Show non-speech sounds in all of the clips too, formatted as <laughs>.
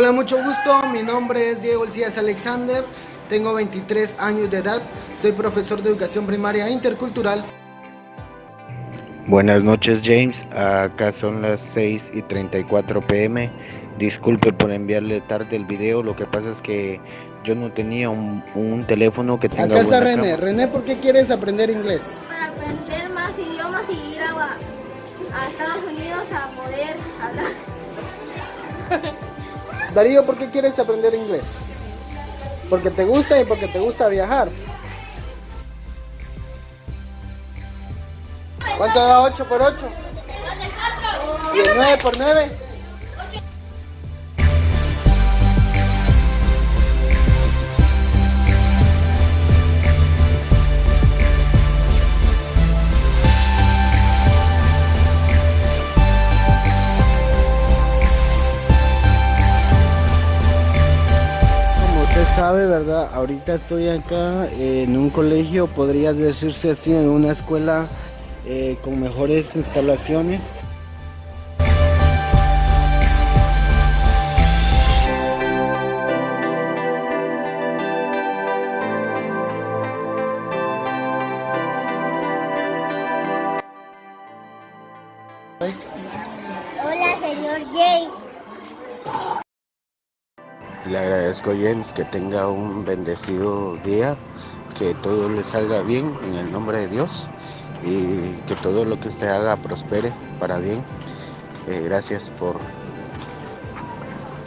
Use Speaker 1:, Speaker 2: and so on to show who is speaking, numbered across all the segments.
Speaker 1: Hola, mucho gusto. Mi nombre es Diego Elías Alexander. Tengo 23 años de edad. Soy profesor de educación primaria intercultural.
Speaker 2: Buenas noches, James. Acá son las 6 y 34 pm. Disculpe por enviarle tarde el video. Lo que pasa es que yo no tenía un, un teléfono que tenga.
Speaker 1: Acá está René.
Speaker 2: cámara.
Speaker 1: René, ¿por qué quieres aprender inglés?
Speaker 3: para aprender más idiomas y ir a, a Estados Unidos a poder hablar. <laughs>
Speaker 1: Darío, ¿por qué quieres aprender inglés? Porque te gusta y porque te gusta viajar. ¿Cuánto da 8 por 8? ¿Y el 9 por 9? Sabe, ¿verdad? Ahorita estoy acá en un colegio, podría decirse así, en una escuela eh, con mejores instalaciones.
Speaker 3: Hola, señor Jay.
Speaker 2: Le agradezco, James, que tenga un bendecido día, que todo le salga bien en el nombre de Dios y que todo lo que usted haga prospere para bien. Eh, gracias por,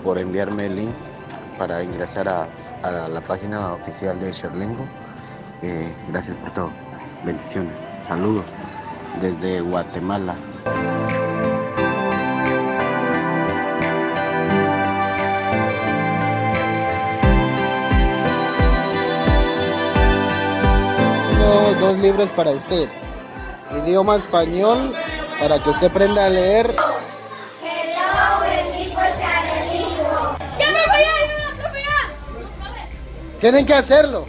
Speaker 2: por enviarme el link para ingresar a, a la página oficial de Sherlingo. Eh, gracias por todo. Bendiciones. Saludos desde Guatemala.
Speaker 1: Dos libros para usted. Idioma español, para que usted aprenda a leer. Tienen que hacerlo.